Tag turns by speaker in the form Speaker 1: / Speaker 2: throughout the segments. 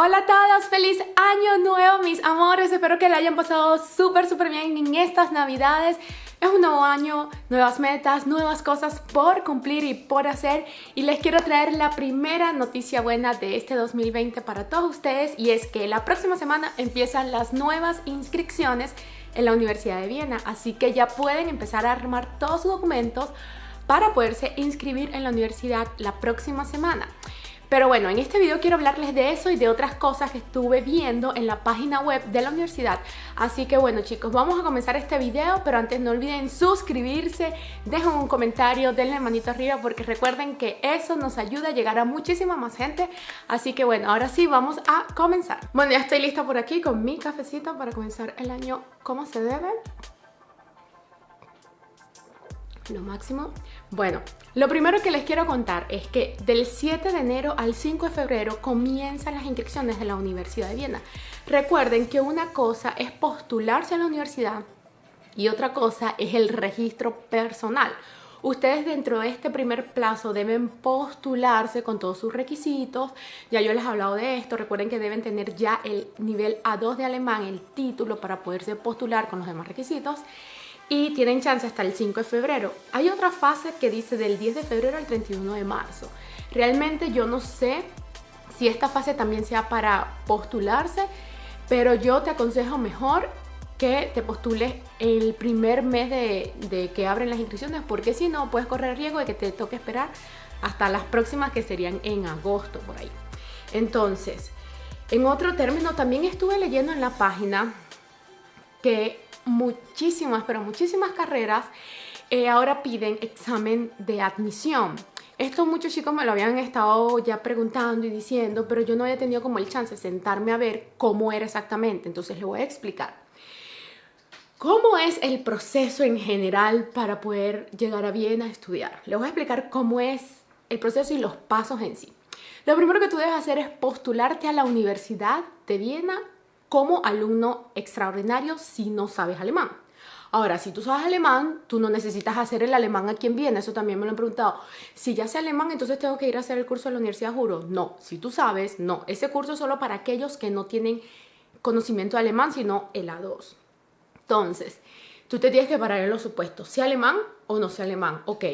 Speaker 1: Hola a todos, feliz año nuevo mis amores, espero que le hayan pasado súper súper bien en estas navidades. Es un nuevo año, nuevas metas, nuevas cosas por cumplir y por hacer. Y les quiero traer la primera noticia buena de este 2020 para todos ustedes y es que la próxima semana empiezan las nuevas inscripciones en la Universidad de Viena. Así que ya pueden empezar a armar todos sus documentos para poderse inscribir en la universidad la próxima semana. Pero bueno, en este video quiero hablarles de eso y de otras cosas que estuve viendo en la página web de la universidad. Así que bueno chicos, vamos a comenzar este video, pero antes no olviden suscribirse, dejen un comentario, denle manito arriba porque recuerden que eso nos ayuda a llegar a muchísima más gente. Así que bueno, ahora sí vamos a comenzar. Bueno, ya estoy lista por aquí con mi cafecito para comenzar el año como se debe lo máximo. Bueno, lo primero que les quiero contar es que del 7 de enero al 5 de febrero comienzan las inscripciones de la Universidad de Viena. Recuerden que una cosa es postularse a la universidad y otra cosa es el registro personal. Ustedes dentro de este primer plazo deben postularse con todos sus requisitos. Ya yo les he hablado de esto. Recuerden que deben tener ya el nivel A2 de alemán, el título para poderse postular con los demás requisitos y tienen chance hasta el 5 de febrero. Hay otra fase que dice del 10 de febrero al 31 de marzo. Realmente yo no sé si esta fase también sea para postularse, pero yo te aconsejo mejor que te postules el primer mes de, de que abren las inscripciones, porque si no puedes correr riesgo de que te toque esperar hasta las próximas que serían en agosto por ahí. Entonces, en otro término, también estuve leyendo en la página que muchísimas, pero muchísimas carreras eh, ahora piden examen de admisión. Esto muchos chicos me lo habían estado ya preguntando y diciendo, pero yo no había tenido como el chance de sentarme a ver cómo era exactamente. Entonces le voy a explicar. ¿Cómo es el proceso en general para poder llegar a Viena a estudiar? Le voy a explicar cómo es el proceso y los pasos en sí. Lo primero que tú debes hacer es postularte a la Universidad de Viena como alumno extraordinario si no sabes alemán. Ahora, si tú sabes alemán, tú no necesitas hacer el alemán aquí en Viena, eso también me lo han preguntado. Si ya sé alemán, entonces tengo que ir a hacer el curso de la Universidad Juro. No, si tú sabes, no. Ese curso es solo para aquellos que no tienen conocimiento de alemán, sino el A2. Entonces, tú te tienes que parar en los supuestos, ¿sé alemán o no sé alemán? Ok,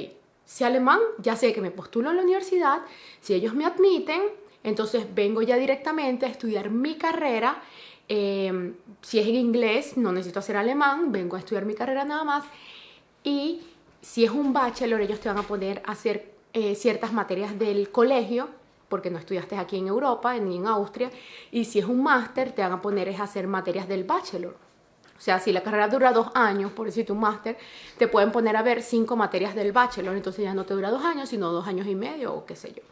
Speaker 1: sé alemán, ya sé que me postulo a la universidad, si ellos me admiten, entonces vengo ya directamente a estudiar mi carrera Em, si es en inglés, no necesito hacer alemán, vengo a estudiar mi carrera nada más. Y si es un bachelor, ellos te van a poner a hacer eh, ciertas materias del colegio, porque no estudiaste aquí en Europa ni en Austria. Y si es un máster, te van a poner a hacer materias del bachelor. O sea, si la carrera dura dos años, por decirte un máster, te pueden poner a ver cinco materias del bachelor, entonces ya no te dura dos años, sino dos años y medio o qué sé yo.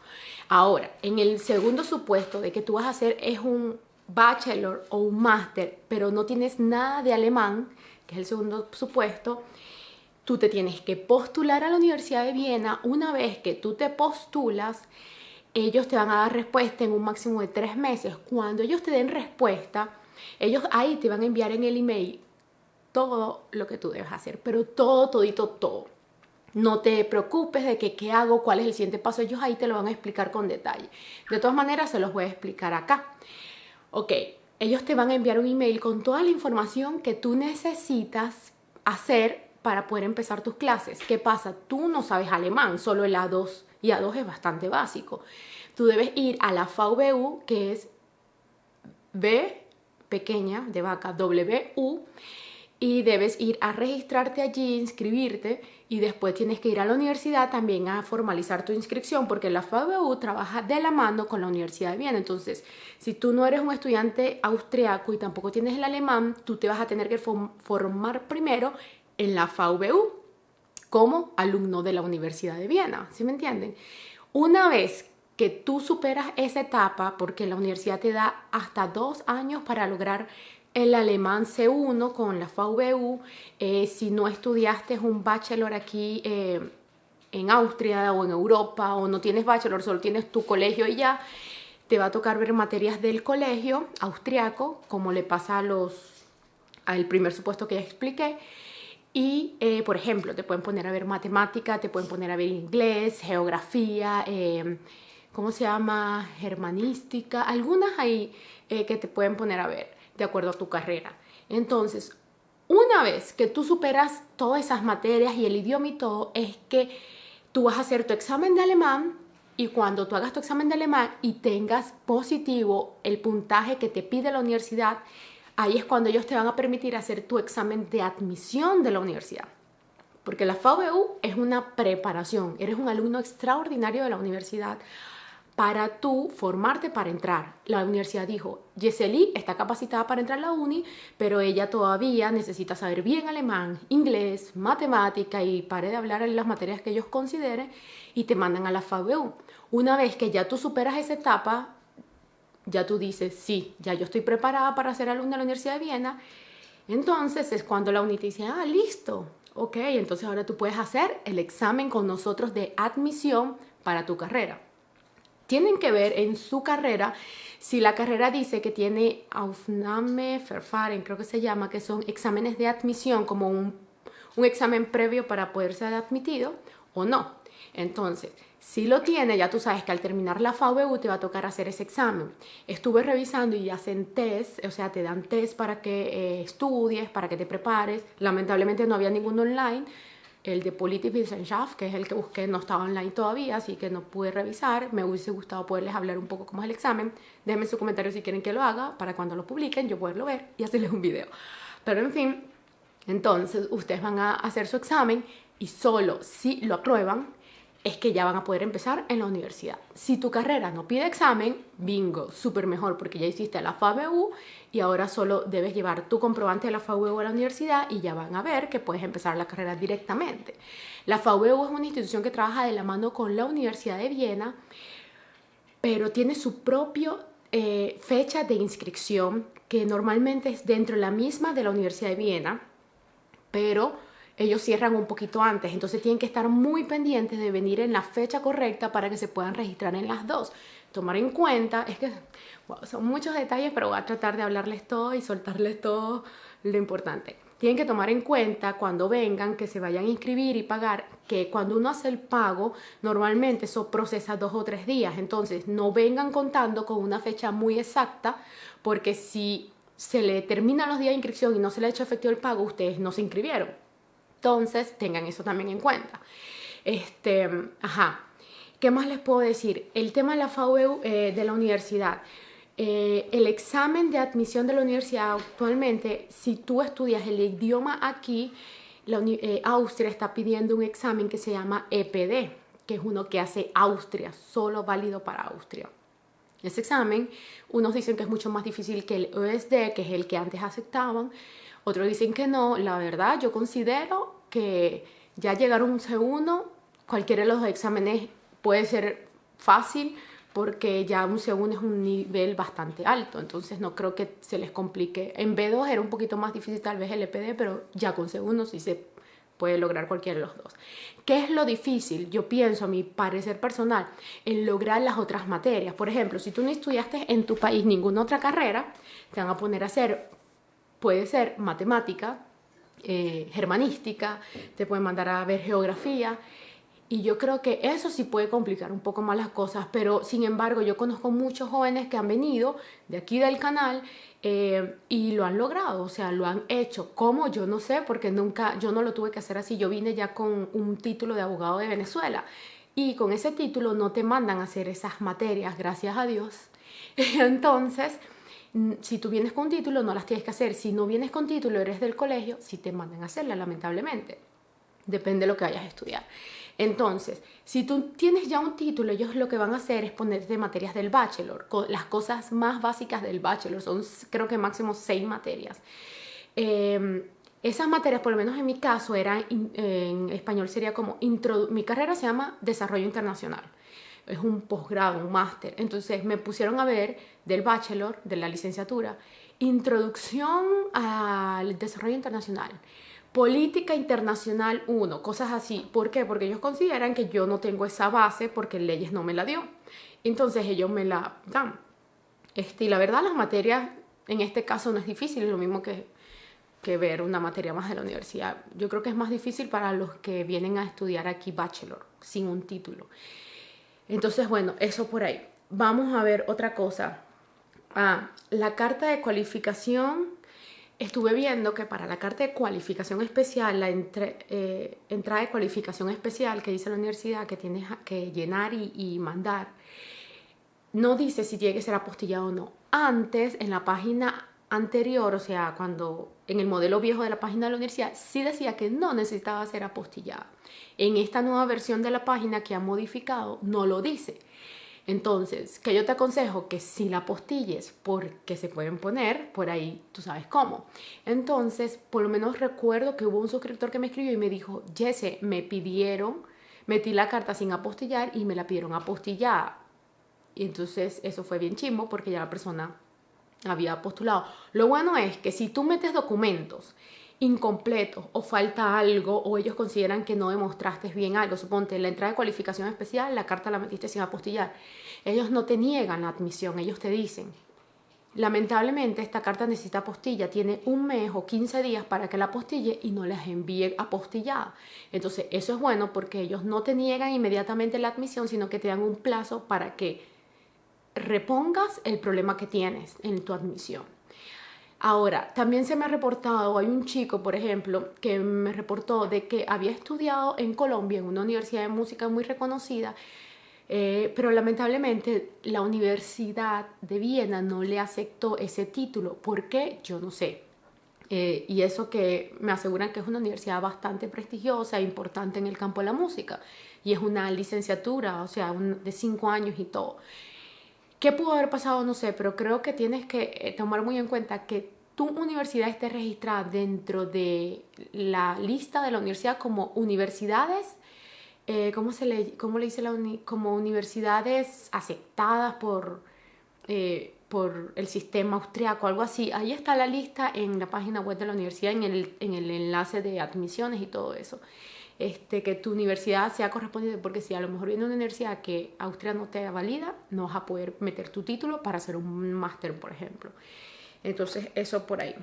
Speaker 1: Ahora, en el segundo supuesto de que tú vas a hacer es un bachelor o un máster, pero no tienes nada de alemán, que es el segundo supuesto, tú te tienes que postular a la Universidad de Viena. Una vez que tú te postulas, ellos te van a dar respuesta en un máximo de tres meses. Cuando ellos te den respuesta, ellos ahí te van a enviar en el email todo lo que tú debes hacer, pero todo, todito, todo. No te preocupes de que qué hago, cuál es el siguiente paso, ellos ahí te lo van a explicar con detalle. De todas maneras, se los voy a explicar acá. Ok, ellos te van a enviar un email con toda la información que tú necesitas hacer para poder empezar tus clases. ¿Qué pasa? Tú no sabes alemán, solo el A2 y A2 es bastante básico. Tú debes ir a la VU, que es B pequeña de vaca, WU, y debes ir a registrarte allí, inscribirte y después tienes que ir a la universidad también a formalizar tu inscripción porque la FABU trabaja de la mano con la Universidad de Viena. Entonces, si tú no eres un estudiante austriaco y tampoco tienes el alemán, tú te vas a tener que formar primero en la FABU como alumno de la Universidad de Viena, ¿sí me entienden? Una vez que tú superas esa etapa, porque la universidad te da hasta dos años para lograr el alemán C1 con la VU, eh, si no estudiaste un bachelor aquí eh, en Austria o en Europa o no tienes bachelor, solo tienes tu colegio y ya, te va a tocar ver materias del colegio austriaco, como le pasa a los, al primer supuesto que ya expliqué, y, eh, por ejemplo, te pueden poner a ver matemática, te pueden poner a ver inglés, geografía, ¿cómo se llama? Germanística, algunas ahí eh, que te pueden poner a ver de acuerdo a tu carrera. Entonces, una vez que tú superas todas esas materias y el idioma y todo, es que tú vas a hacer tu examen de alemán y cuando tú hagas tu examen de alemán y tengas positivo el puntaje que te pide la universidad, ahí es cuando ellos te van a permitir hacer tu examen de admisión de la universidad. Porque la FABU es una preparación, eres un alumno extraordinario de la universidad para tú formarte para entrar. La universidad dijo, Yeseli está capacitada para entrar a la uni, pero ella todavía necesita saber bien alemán, inglés, matemática y pare de hablar en las materias que ellos consideren y te mandan a la FABU. Una vez que ya tú superas esa etapa, ya tú dices, sí, ya yo estoy preparada para ser alumna de la Universidad de Viena, entonces es cuando la UNI te dice, ah, listo, ok, entonces ahora tú puedes hacer el examen con nosotros de admisión para tu carrera tienen que ver en su carrera si la carrera dice que tiene Aufnahmeverfahren, creo que se llama, que son exámenes de admisión como un, un examen previo para poder ser admitido o no. Entonces, si lo tiene, ya tú sabes que al terminar la FABU te va a tocar hacer ese examen. Estuve revisando y hacen test, o sea, te dan test para que eh, estudies, para que te prepares. Lamentablemente no había ninguno online, el de Politik Wissenschaft, que es el que busqué, no estaba online todavía, así que no pude revisar. Me hubiese gustado poderles hablar un poco cómo es el examen. Déjenme su comentario si quieren que lo haga, para cuando lo publiquen yo poderlo ver y hacerles un video. Pero en fin, entonces ustedes van a hacer su examen y solo si lo aprueban, es que ya van a poder empezar en la universidad. Si tu carrera no pide examen, bingo, súper mejor porque ya hiciste la FABU y ahora solo debes llevar tu comprobante de la FABU a la universidad y ya van a ver que puedes empezar la carrera directamente. La FABU es una institución que trabaja de la mano con la Universidad de Viena, pero tiene su propia eh, fecha de inscripción que normalmente es dentro de la misma de la Universidad de Viena, pero ellos cierran un poquito antes, entonces tienen que estar muy pendientes de venir en la fecha correcta para que se puedan registrar en las dos. Tomar en cuenta, es que son muchos detalles, pero voy a tratar de hablarles todo y soltarles todo lo importante. Tienen que tomar en cuenta cuando vengan, que se vayan a inscribir y pagar, que cuando uno hace el pago, normalmente eso procesa dos o tres días. Entonces, no vengan contando con una fecha muy exacta, porque si se le terminan los días de inscripción y no se le ha hecho efectivo el pago, ustedes no se inscribieron. Entonces, tengan eso también en cuenta. Este, ajá. ¿Qué más les puedo decir? El tema de la FAU eh, de la universidad. Eh, el examen de admisión de la universidad actualmente, si tú estudias el idioma aquí, eh, Austria está pidiendo un examen que se llama EPD, que es uno que hace Austria, solo válido para Austria. Ese examen, unos dicen que es mucho más difícil que el OSD, que es el que antes aceptaban, otros dicen que no. La verdad, yo considero que ya llegar a un C1, cualquiera de los exámenes puede ser fácil porque ya un C1 es un nivel bastante alto, entonces no creo que se les complique. En B2 era un poquito más difícil tal vez el EPD, pero ya con C1 sí se puede lograr cualquiera de los dos. ¿Qué es lo difícil? Yo pienso, a mi parecer personal, en lograr las otras materias. Por ejemplo, si tú no estudiaste en tu país ninguna otra carrera, te van a poner a hacer puede ser matemática, eh, germanística, te pueden mandar a ver geografía. Y yo creo que eso sí puede complicar un poco más las cosas, pero sin embargo yo conozco muchos jóvenes que han venido de aquí del canal eh, y lo han logrado, o sea, lo han hecho. ¿Cómo? Yo no sé, porque nunca, yo no lo tuve que hacer así. Yo vine ya con un título de abogado de Venezuela y con ese título no te mandan a hacer esas materias, gracias a Dios. Entonces, si tú vienes con título, no las tienes que hacer. Si no vienes con título, eres del colegio, si te mandan a hacerlas, lamentablemente. Depende de lo que vayas a estudiar. Entonces, si tú tienes ya un título, ellos lo que van a hacer es ponerte materias del bachelor, las cosas más básicas del bachelor, son creo que máximo seis materias. Em, esas materias, por lo menos en mi caso, eran, en español sería como, mi carrera se llama Desarrollo Internacional es un posgrado, un máster. Entonces me pusieron a ver del bachelor, de la licenciatura, introducción al desarrollo internacional, política internacional 1, cosas así. ¿Por qué? Porque ellos consideran que yo no tengo esa base porque leyes no me la dio. Entonces ellos me la dan. Este, y la verdad las materias en este caso no es difícil, es lo mismo que, que ver una materia más de la universidad. Yo creo que es más difícil para los que vienen a estudiar aquí bachelor sin un título. Entonces, bueno, eso por ahí. Vamos a ver otra cosa. Ah, la carta de cualificación. Estuve viendo que para la carta de cualificación especial, la eh, entrada de cualificación especial que dice la universidad que tienes que llenar y, y mandar, no dice si tiene que ser apostillado o no. Antes, en la página anterior, o sea, cuando en el modelo viejo de la página de la universidad, sí decía que no necesitaba ser apostillada. En esta nueva versión de la página que ha modificado, no lo dice. Entonces, que yo te aconsejo que si la apostilles, porque se pueden poner por ahí, tú sabes cómo. Entonces, por lo menos recuerdo que hubo un suscriptor que me escribió y me dijo, Jesse, me pidieron, metí la carta sin apostillar y me la pidieron apostillada. Y entonces eso fue bien chimbo porque ya la persona había postulado. Lo bueno es que si tú metes documentos incompletos o falta algo o ellos consideran que no demostraste bien algo, suponte la entrada de cualificación especial, la carta la metiste sin apostillar, ellos no te niegan la admisión, ellos te dicen, lamentablemente esta carta necesita apostilla, tiene un mes o 15 días para que la apostille y no les envíe apostillada. Entonces eso es bueno porque ellos no te niegan inmediatamente la admisión, sino que te dan un plazo para que repongas el problema que tienes en tu admisión. Ahora, también se me ha reportado, hay un chico, por ejemplo, que me reportó de que había estudiado en Colombia, en una universidad de música muy reconocida, eh, pero lamentablemente la Universidad de Viena no le aceptó ese título. ¿Por qué? Yo no sé. Eh, y eso que me aseguran que es una universidad bastante prestigiosa e importante en el campo de la música. Y es una licenciatura, o sea, de cinco años y todo. ¿Qué pudo haber pasado? No sé, pero creo que tienes que eh, tomar muy en cuenta que tu universidad esté registrada dentro de la lista de la universidad como universidades, eh, ¿cómo, se le, cómo dice la Como universidades aceptadas por, eh, por el sistema austriaco, algo así. Ahí está la lista en la página web de la universidad, en el, en el enlace de admisiones y todo eso este, que tu universidad sea correspondiente, porque si a lo mejor viene una universidad que Austria no te valida, no vas a poder meter tu título para hacer un máster, por ejemplo. Entonces, eso por ahí.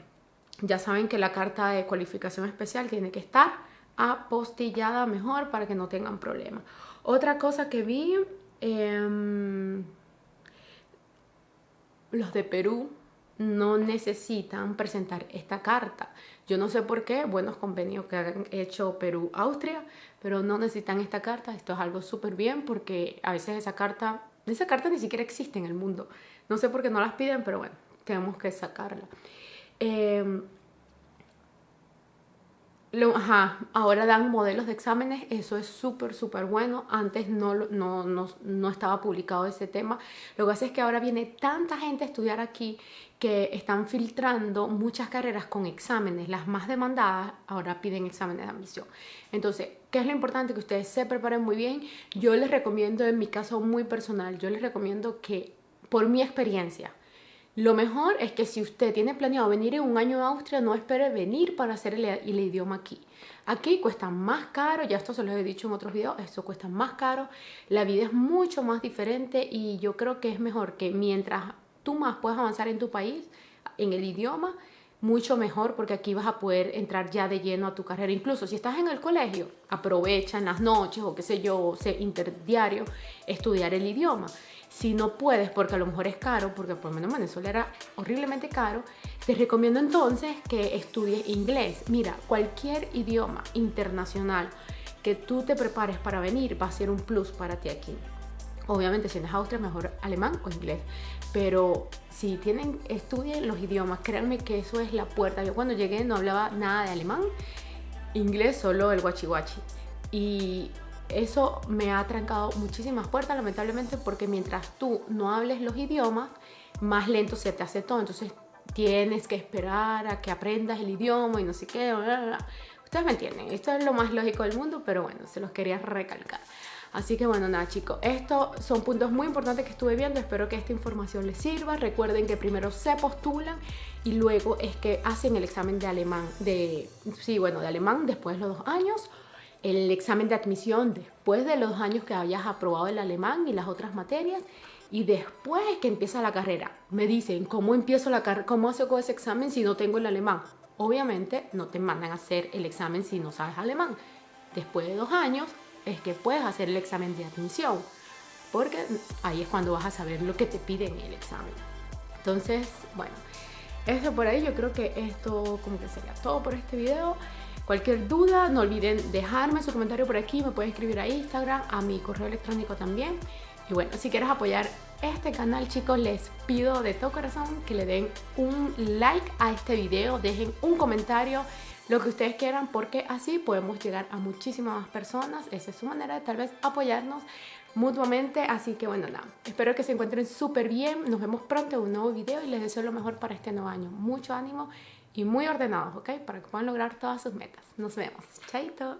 Speaker 1: Ya saben que la carta de cualificación especial tiene que estar apostillada mejor para que no tengan problemas. Otra cosa que vi, em, los de Perú no necesitan presentar esta carta. Yo no sé por qué, buenos convenios que han hecho Perú-Austria, pero no necesitan esta carta. Esto es algo súper bien porque a veces esa carta, esa carta ni siquiera existe en el mundo. No sé por qué no las piden, pero bueno, tenemos que sacarla. Eh, ahora dan modelos de exámenes, eso es súper, súper bueno. Antes no, no, no, no, estaba publicado ese tema. Lo que hace es que ahora viene tanta gente a estudiar aquí que están filtrando muchas carreras con exámenes. Las más demandadas ahora piden exámenes de admisión. Entonces, ¿qué es lo importante? Que ustedes se preparen muy bien. Yo les recomiendo, en mi caso muy personal, yo les recomiendo que, por mi experiencia, lo mejor es que si usted tiene planeado venir en un año a Austria, no espere venir para hacer el, idioma aquí. Aquí cuesta más caro, ya esto se lo he dicho en otros videos, esto cuesta más caro, la vida es mucho más diferente y yo creo que es mejor que mientras tú más puedas avanzar en tu país, en el idioma, mucho mejor porque aquí vas a poder entrar ya de lleno a tu carrera. Incluso si estás en el colegio, aprovecha en las noches o qué sé yo, sé, interdiario, estudiar el idioma. Si no puedes, porque a lo mejor es caro, porque por lo menos en Venezuela era horriblemente caro, te recomiendo entonces que estudies inglés. Mira, cualquier idioma internacional que tú te prepares para venir va a ser un plus para ti aquí. Obviamente si eres Austria, mejor alemán o inglés. Pero si tienen, estudien los idiomas, créanme que eso es la puerta. Yo cuando llegué no hablaba nada de alemán, inglés solo el guachi guachi. Y eso me ha trancado muchísimas puertas, lamentablemente, porque mientras tú no hables los idiomas, más lento se te hace todo. Entonces tienes que esperar a que aprendas el idioma y no sé qué. Ustedes me entienden, esto es lo más lógico del mundo, pero bueno, se los quería recalcar. Así que bueno, nada chicos, estos son puntos muy importantes que estuve viendo, espero que esta información les sirva. Recuerden que primero se postulan y luego es que hacen el examen de alemán, de, sí, bueno, de alemán después de los dos años el examen de admisión después de los años que hayas aprobado el alemán y las otras materias y después que empieza la carrera. Me dicen, ¿cómo empiezo la carrera? ¿Cómo hago ese examen si no tengo el alemán? Obviamente no te mandan a hacer el examen si no sabes alemán. Después de dos años es que puedes hacer el examen de admisión. porque ahí es cuando vas a saber lo que te piden en el examen. Entonces, bueno, eso por ahí, yo creo que esto como que sería todo por este video. Cualquier duda, no olviden dejarme su comentario por aquí, me pueden escribir a Instagram, a mi correo electrónico también. Y bueno, si quieres apoyar este canal, chicos, les pido de todo corazón que le den un like a este video, dejen un comentario, lo que ustedes quieran, porque así podemos llegar a muchísimas más personas. Esa es su manera de tal vez apoyarnos mutuamente. Así que bueno, nada, espero que se encuentren súper bien. Nos vemos pronto en un nuevo video y les deseo lo mejor para este nuevo año. Mucho ánimo y muy ordenados, ¿ok? Para que puedan lograr todas sus metas. Nos vemos. Chaito.